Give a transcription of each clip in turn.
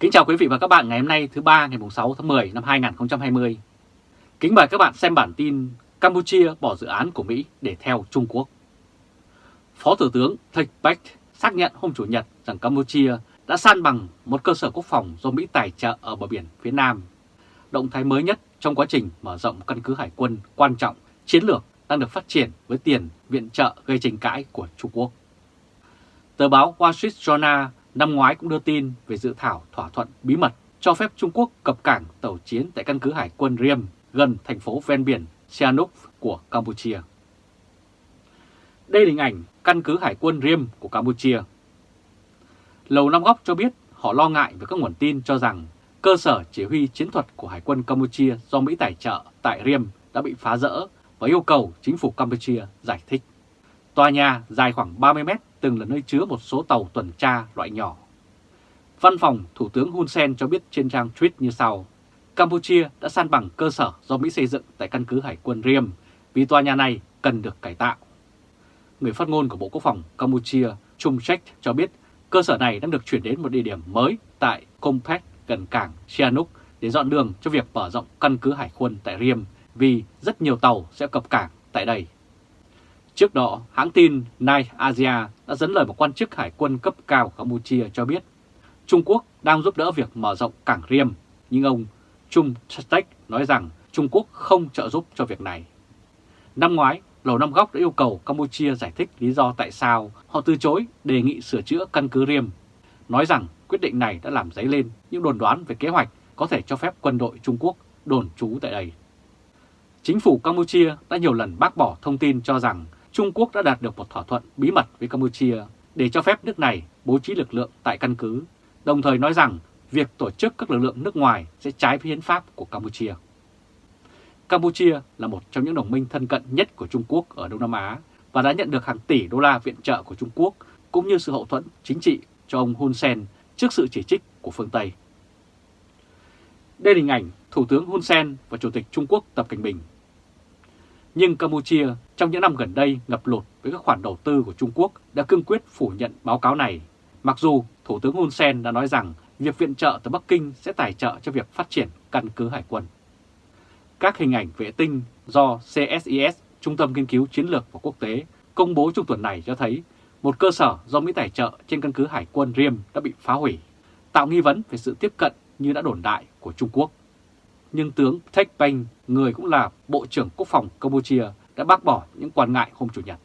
Kính chào quý vị và các bạn ngày hôm nay thứ ba ngày 6 tháng 10 năm 2020. Kính mời các bạn xem bản tin Campuchia bỏ dự án của Mỹ để theo Trung Quốc. Phó Thủ tướng Thạch Bách xác nhận hôm Chủ nhật rằng Campuchia đã san bằng một cơ sở quốc phòng do Mỹ tài trợ ở bờ biển phía Nam. Động thái mới nhất trong quá trình mở rộng căn cứ hải quân quan trọng, chiến lược đang được phát triển với tiền viện trợ gây tranh cãi của Trung Quốc. Tờ báo Wall Street Journal năm ngoái cũng đưa tin về dự thảo thỏa thuận bí mật cho phép Trung Quốc cập cảng tàu chiến tại căn cứ hải quân Riem gần thành phố ven biển Sihanouk của Campuchia. Đây là hình ảnh căn cứ hải quân Riem của Campuchia. Lầu Năm Góc cho biết họ lo ngại về các nguồn tin cho rằng cơ sở chỉ huy chiến thuật của Hải quân Campuchia do Mỹ tài trợ tại Riem đã bị phá rỡ và yêu cầu chính phủ Campuchia giải thích. Tòa nhà dài khoảng 30 mét từng là nơi chứa một số tàu tuần tra loại nhỏ. Văn phòng Thủ tướng Hun Sen cho biết trên trang tweet như sau. Campuchia đã san bằng cơ sở do Mỹ xây dựng tại căn cứ Hải quân Riem, vì tòa nhà này cần được cải tạo. Người phát ngôn của Bộ Quốc phòng Campuchia Chung Chek cho biết cơ sở này đang được chuyển đến một địa điểm mới tại Compact gần cảng Sihanouk để dọn đường cho việc mở rộng căn cứ hải quân tại Riem, vì rất nhiều tàu sẽ cập cảng tại đây. Trước đó, hãng tin Night Asia đã dẫn lời một quan chức hải quân cấp cao Campuchia cho biết Trung Quốc đang giúp đỡ việc mở rộng cảng Riem, nhưng ông Chung Chastek nói rằng Trung Quốc không trợ giúp cho việc này. Năm ngoái, Lầu Năm Góc đã yêu cầu Campuchia giải thích lý do tại sao họ từ chối đề nghị sửa chữa căn cứ Riem, nói rằng quyết định này đã làm dấy lên những đồn đoán về kế hoạch có thể cho phép quân đội Trung Quốc đồn trú tại đây. Chính phủ Campuchia đã nhiều lần bác bỏ thông tin cho rằng Trung Quốc đã đạt được một thỏa thuận bí mật với Campuchia để cho phép nước này bố trí lực lượng tại căn cứ, đồng thời nói rằng việc tổ chức các lực lượng nước ngoài sẽ trái với hiến pháp của Campuchia. Campuchia là một trong những đồng minh thân cận nhất của Trung Quốc ở Đông Nam Á và đã nhận được hàng tỷ đô la viện trợ của Trung Quốc cũng như sự hậu thuẫn chính trị cho ông Hun Sen trước sự chỉ trích của phương Tây. Đây là hình ảnh Thủ tướng Hun Sen và Chủ tịch Trung Quốc Tập Cảnh Bình nhưng Campuchia trong những năm gần đây ngập lụt với các khoản đầu tư của Trung Quốc đã cương quyết phủ nhận báo cáo này, mặc dù Thủ tướng Hun Sen đã nói rằng việc viện trợ từ Bắc Kinh sẽ tài trợ cho việc phát triển căn cứ hải quân. Các hình ảnh vệ tinh do CSIS, Trung tâm Nghiên cứu Chiến lược và Quốc tế, công bố trong tuần này cho thấy một cơ sở do Mỹ tài trợ trên căn cứ hải quân Riem đã bị phá hủy, tạo nghi vấn về sự tiếp cận như đã đồn đại của Trung Quốc nhưng tướng Thech Banh, người cũng là Bộ trưởng Quốc phòng Campuchia, đã bác bỏ những quan ngại hôm Chủ nhật.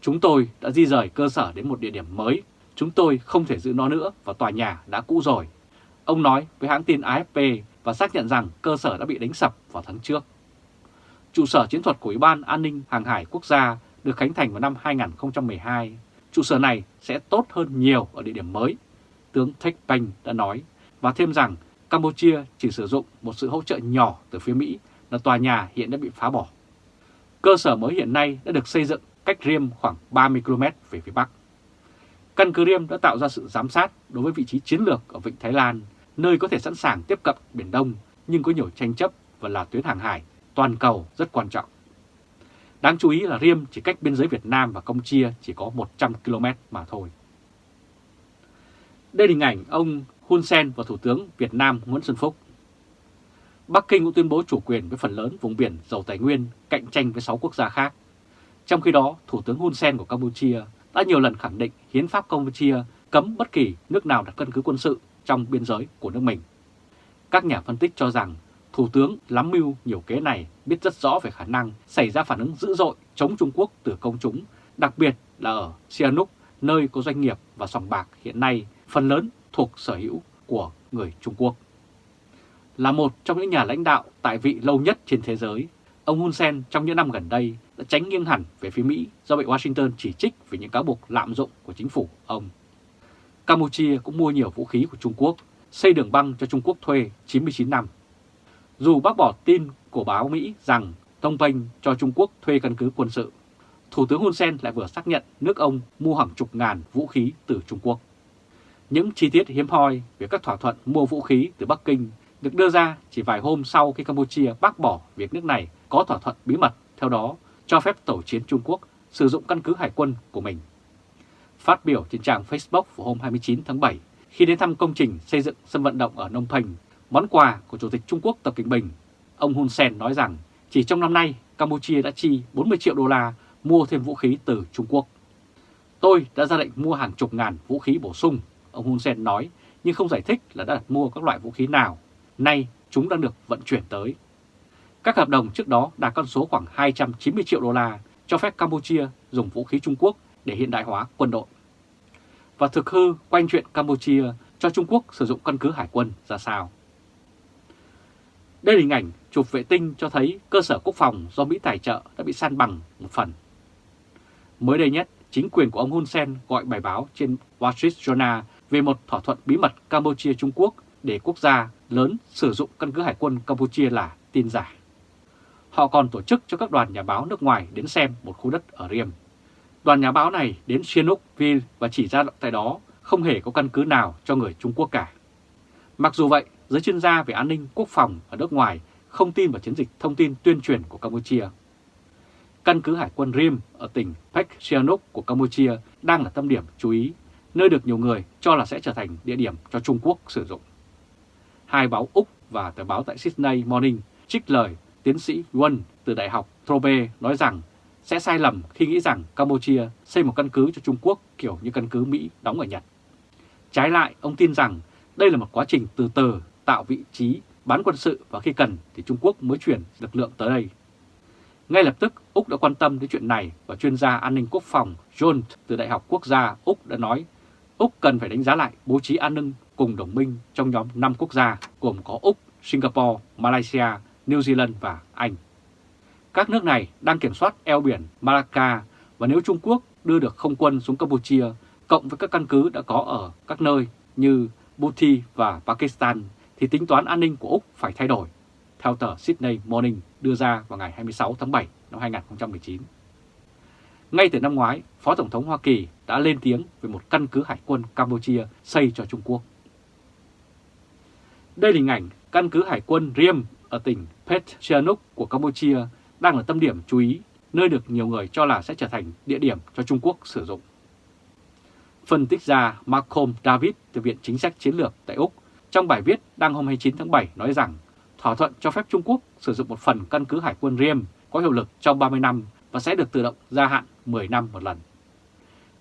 Chúng tôi đã di rời cơ sở đến một địa điểm mới, chúng tôi không thể giữ nó nữa và tòa nhà đã cũ rồi. Ông nói với hãng tin AFP và xác nhận rằng cơ sở đã bị đánh sập vào tháng trước. Trụ sở chiến thuật của Ủy ban An ninh Hàng hải Quốc gia được khánh thành vào năm 2012. Trụ sở này sẽ tốt hơn nhiều ở địa điểm mới, tướng Thech Banh đã nói, và thêm rằng Campuchia chỉ sử dụng một sự hỗ trợ nhỏ từ phía Mỹ là tòa nhà hiện đã bị phá bỏ. Cơ sở mới hiện nay đã được xây dựng cách Riem khoảng 30 km về phía Bắc. Căn cứ Riem đã tạo ra sự giám sát đối với vị trí chiến lược ở Vịnh Thái Lan, nơi có thể sẵn sàng tiếp cận Biển Đông nhưng có nhiều tranh chấp và là tuyến hàng hải toàn cầu rất quan trọng. Đáng chú ý là Riem chỉ cách biên giới Việt Nam và Campuchia chỉ có 100 km mà thôi. Đây là hình ảnh ông Hun Sen và Thủ tướng Việt Nam Nguyễn Xuân Phúc. Bắc Kinh cũng tuyên bố chủ quyền với phần lớn vùng biển giàu tài nguyên cạnh tranh với 6 quốc gia khác. Trong khi đó, Thủ tướng Hun Sen của Campuchia đã nhiều lần khẳng định hiến pháp Campuchia cấm bất kỳ nước nào đặt căn cứ quân sự trong biên giới của nước mình. Các nhà phân tích cho rằng Thủ tướng lắm mưu nhiều kế này biết rất rõ về khả năng xảy ra phản ứng dữ dội chống Trung Quốc từ công chúng, đặc biệt là ở Sihanouk, nơi có doanh nghiệp và sòng bạc hiện nay phần lớn thuộc sở hữu của người Trung Quốc. Là một trong những nhà lãnh đạo tại vị lâu nhất trên thế giới, ông Hun Sen trong những năm gần đây đã tránh nghiêng hẳn về phía Mỹ do bị Washington chỉ trích về những cáo buộc lạm dụng của chính phủ ông. Campuchia cũng mua nhiều vũ khí của Trung Quốc, xây đường băng cho Trung Quốc thuê 99 năm. Dù bác bỏ tin của báo Mỹ rằng Thông Penh cho Trung Quốc thuê căn cứ quân sự, Thủ tướng Hun Sen lại vừa xác nhận nước ông mua hàng chục ngàn vũ khí từ Trung Quốc. Những chi tiết hiếm hoi về các thỏa thuận mua vũ khí từ Bắc Kinh được đưa ra chỉ vài hôm sau khi Campuchia bác bỏ việc nước này có thỏa thuận bí mật, theo đó cho phép tàu chiến Trung Quốc sử dụng căn cứ hải quân của mình. Phát biểu trên trang Facebook vào hôm 29 tháng 7, khi đến thăm công trình xây dựng sân vận động ở Nông thành món quà của Chủ tịch Trung Quốc Tập Cận Bình, ông Hun Sen nói rằng chỉ trong năm nay Campuchia đã chi 40 triệu đô la mua thêm vũ khí từ Trung Quốc. Tôi đã ra lệnh mua hàng chục ngàn vũ khí bổ sung, ông Hun Sen nói, nhưng không giải thích là đã đặt mua các loại vũ khí nào. Nay chúng đang được vận chuyển tới. Các hợp đồng trước đó đạt con số khoảng 290 triệu đô la cho phép Campuchia dùng vũ khí Trung Quốc để hiện đại hóa quân đội. Và thực hư quanh chuyện Campuchia cho Trung Quốc sử dụng căn cứ hải quân ra sao. Đây là hình ảnh chụp vệ tinh cho thấy cơ sở quốc phòng do Mỹ tài trợ đã bị san bằng một phần. Mới đây nhất, chính quyền của ông Hun Sen gọi bài báo trên Wall Street Journal về một thỏa thuận bí mật Campuchia-Trung Quốc để quốc gia lớn sử dụng căn cứ hải quân Campuchia là tin giả. Họ còn tổ chức cho các đoàn nhà báo nước ngoài đến xem một khu đất ở Riem. Đoàn nhà báo này đến Sihanoukville và chỉ ra tại đó không hề có căn cứ nào cho người Trung Quốc cả. Mặc dù vậy, giới chuyên gia về an ninh quốc phòng ở nước ngoài không tin vào chiến dịch thông tin tuyên truyền của Campuchia. Căn cứ hải quân Riem ở tỉnh Pek Sihanouk của Campuchia đang là tâm điểm chú ý, nơi được nhiều người cho là sẽ trở thành địa điểm cho Trung Quốc sử dụng. Hai báo Úc và tờ báo tại Sydney Morning trích lời tiến sĩ Won từ Đại học Trobe nói rằng sẽ sai lầm khi nghĩ rằng Campuchia xây một căn cứ cho Trung Quốc kiểu như căn cứ Mỹ đóng ở Nhật. Trái lại, ông tin rằng đây là một quá trình từ từ tạo vị trí bán quân sự và khi cần thì Trung Quốc mới chuyển lực lượng tới đây. Ngay lập tức, Úc đã quan tâm đến chuyện này và chuyên gia an ninh quốc phòng John từ Đại học Quốc gia Úc đã nói Úc cần phải đánh giá lại bố trí an ninh cùng đồng minh trong nhóm 5 quốc gia gồm có Úc, Singapore, Malaysia, New Zealand và Anh. Các nước này đang kiểm soát eo biển Malacca và nếu Trung Quốc đưa được không quân xuống Campuchia cộng với các căn cứ đã có ở các nơi như Bhuti và Pakistan thì tính toán an ninh của Úc phải thay đổi, theo tờ Sydney Morning đưa ra vào ngày 26 tháng 7 năm 2019. Ngay từ năm ngoái, Phó Tổng thống Hoa Kỳ đã lên tiếng về một căn cứ hải quân Campuchia xây cho Trung Quốc. Đây là hình ảnh căn cứ hải quân Riem ở tỉnh Petchianuk của Campuchia đang là tâm điểm chú ý, nơi được nhiều người cho là sẽ trở thành địa điểm cho Trung Quốc sử dụng. Phân tích gia Malcolm David từ Viện Chính sách Chiến lược tại Úc trong bài viết đăng hôm 29 tháng 7 nói rằng thỏa thuận cho phép Trung Quốc sử dụng một phần căn cứ hải quân Riem có hiệu lực trong 30 năm và sẽ được tự động gia hạn 10 năm một lần.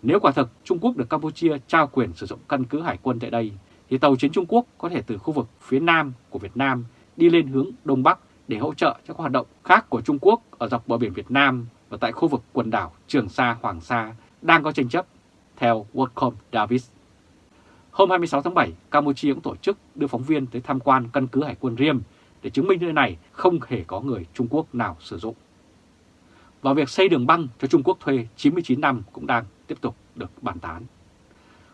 Nếu quả thực Trung Quốc được Campuchia trao quyền sử dụng căn cứ hải quân tại đây, thì tàu chiến Trung Quốc có thể từ khu vực phía nam của Việt Nam đi lên hướng Đông Bắc để hỗ trợ cho các hoạt động khác của Trung Quốc ở dọc bờ biển Việt Nam và tại khu vực quần đảo Trường Sa, Hoàng Sa đang có tranh chấp, theo Worldcom Davis. Hôm 26 tháng 7, Campuchia cũng tổ chức đưa phóng viên tới tham quan căn cứ hải quân Riem để chứng minh nơi này không hề có người Trung Quốc nào sử dụng. Và việc xây đường băng cho Trung Quốc thuê 99 năm cũng đang tiếp tục được bàn tán.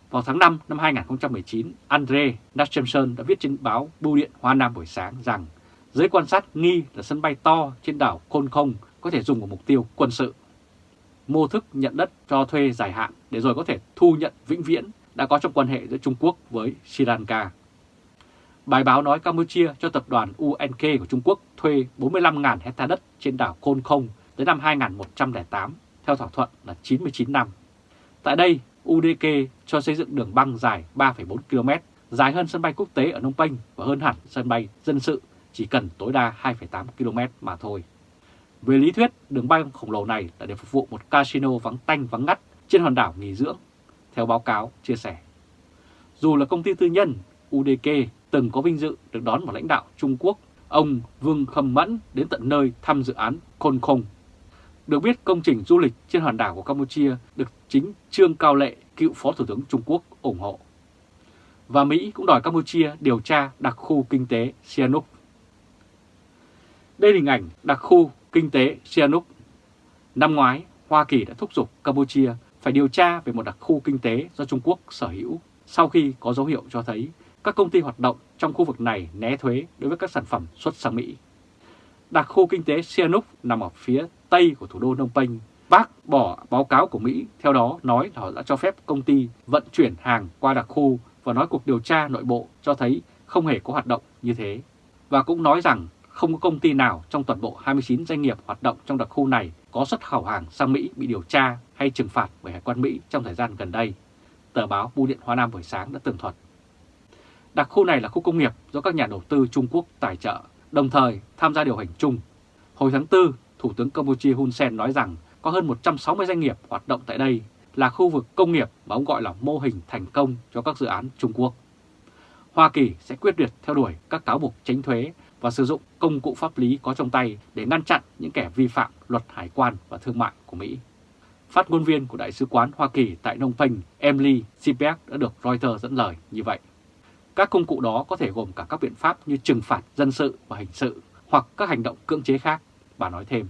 Vào tháng 5 năm 2019, Andre Nachemson đã viết trên báo Bưu điện Hoa Nam buổi sáng rằng giới quan sát nghi là sân bay to trên đảo Côn Không có thể dùng vào mục tiêu quân sự. Mô thức nhận đất cho thuê dài hạn để rồi có thể thu nhận vĩnh viễn đã có trong quan hệ giữa Trung Quốc với Sri Lanka. Bài báo nói Campuchia cho tập đoàn UNK của Trung Quốc thuê 45.000 hecta đất trên đảo Côn Không tới năm 2108, theo thỏa thuận là 99 năm. Tại đây, UDK cho xây dựng đường băng dài 3,4 km, dài hơn sân bay quốc tế ở Nông Penh và hơn hẳn sân bay dân sự chỉ cần tối đa 2,8 km mà thôi. Về lý thuyết, đường băng khổng lồ này là để phục vụ một casino vắng tanh vắng ngắt trên hòn đảo nghỉ dưỡng, theo báo cáo chia sẻ. Dù là công ty tư nhân, UDK từng có vinh dự được đón một lãnh đạo Trung Quốc, ông Vương Khâm Mẫn đến tận nơi thăm dự án Khôn Khùng được biết công trình du lịch trên hòn đảo của Campuchia được chính Trương Cao Lệ, cựu Phó Thủ tướng Trung Quốc ủng hộ. Và Mỹ cũng đòi Campuchia điều tra đặc khu kinh tế Sihanouk. Đây là hình ảnh đặc khu kinh tế Sihanouk. Năm ngoái, Hoa Kỳ đã thúc giục Campuchia phải điều tra về một đặc khu kinh tế do Trung Quốc sở hữu sau khi có dấu hiệu cho thấy các công ty hoạt động trong khu vực này né thuế đối với các sản phẩm xuất sang Mỹ. Đặc khu kinh tế Sihanouk nằm ở phía tây của thủ đô Phnom Penh. Bác bỏ báo cáo của Mỹ, theo đó nói là họ đã cho phép công ty vận chuyển hàng qua đặc khu và nói cuộc điều tra nội bộ cho thấy không hề có hoạt động như thế. Và cũng nói rằng không có công ty nào trong toàn bộ 29 doanh nghiệp hoạt động trong đặc khu này có xuất khẩu hàng sang Mỹ bị điều tra hay trừng phạt bởi Hải quan Mỹ trong thời gian gần đây. Tờ báo Bưu điện Hoa Nam buổi sáng đã tường thuật. Đặc khu này là khu công nghiệp do các nhà đầu tư Trung Quốc tài trợ, đồng thời tham gia điều hành chung. Hồi tháng 4, Thủ tướng Campuchia Hun Sen nói rằng có hơn 160 doanh nghiệp hoạt động tại đây là khu vực công nghiệp mà ông gọi là mô hình thành công cho các dự án Trung Quốc. Hoa Kỳ sẽ quyết liệt theo đuổi các cáo buộc tránh thuế và sử dụng công cụ pháp lý có trong tay để ngăn chặn những kẻ vi phạm luật hải quan và thương mại của Mỹ. Phát ngôn viên của Đại sứ quán Hoa Kỳ tại Nông Penh, Emily Sipek đã được Reuters dẫn lời như vậy. Các công cụ đó có thể gồm cả các biện pháp như trừng phạt dân sự và hình sự hoặc các hành động cưỡng chế khác, bà nói thêm.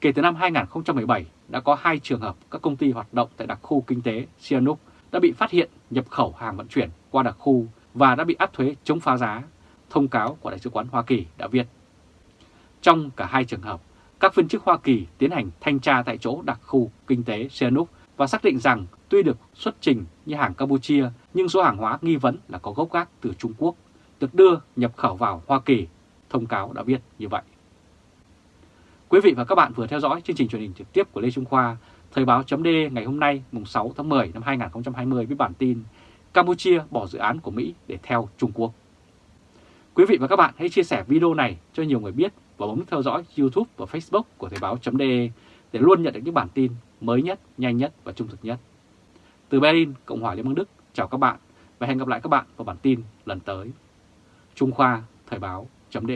Kể từ năm 2017, đã có hai trường hợp các công ty hoạt động tại đặc khu kinh tế Sihanouk đã bị phát hiện nhập khẩu hàng vận chuyển qua đặc khu và đã bị áp thuế chống phá giá, thông cáo của Đại sứ quán Hoa Kỳ đã viết. Trong cả hai trường hợp, các viên chức Hoa Kỳ tiến hành thanh tra tại chỗ đặc khu kinh tế Sihanouk và xác định rằng tuy được xuất trình như hàng Campuchia nhưng số hàng hóa nghi vấn là có gốc gác từ Trung Quốc, được đưa nhập khẩu vào Hoa Kỳ, thông cáo đã viết như vậy. Quý vị và các bạn vừa theo dõi chương trình truyền hình trực tiếp của Lê Trung Khoa, Thời báo chấm ngày hôm nay mùng 6 tháng 10 năm 2020 với bản tin Campuchia bỏ dự án của Mỹ để theo Trung Quốc. Quý vị và các bạn hãy chia sẻ video này cho nhiều người biết và bấm theo dõi YouTube và Facebook của Thời báo chấm để luôn nhận được những bản tin mới nhất, nhanh nhất và trung thực nhất. Từ Berlin, Cộng hòa Liên bang Đức, chào các bạn và hẹn gặp lại các bạn vào bản tin lần tới. Trung Khoa, Thời báo chấm